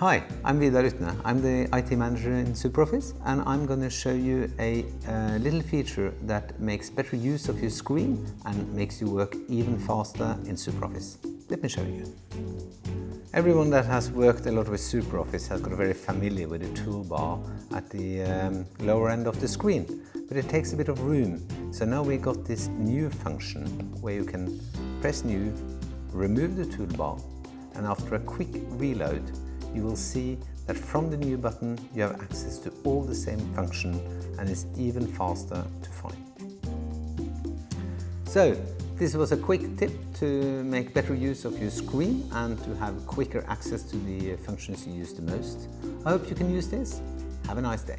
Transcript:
Hi, I'm Vidar Utne. I'm the IT manager in SuperOffice and I'm going to show you a, a little feature that makes better use of your screen and makes you work even faster in SuperOffice. Let me show you. Everyone that has worked a lot with SuperOffice has got very familiar with the toolbar at the um, lower end of the screen, but it takes a bit of room. So now we got this new function where you can press new, remove the toolbar, and after a quick reload, you will see that from the new button you have access to all the same function and it's even faster to find. So this was a quick tip to make better use of your screen and to have quicker access to the functions you use the most. I hope you can use this. Have a nice day.